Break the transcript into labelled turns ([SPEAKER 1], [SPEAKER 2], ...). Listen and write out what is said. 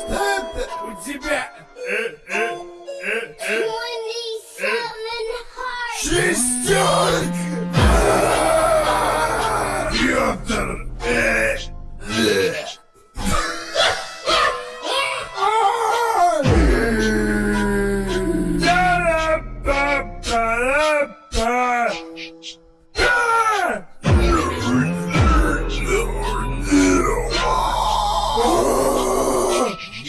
[SPEAKER 1] Что это у тебя? Шестерка! Петр! Hey!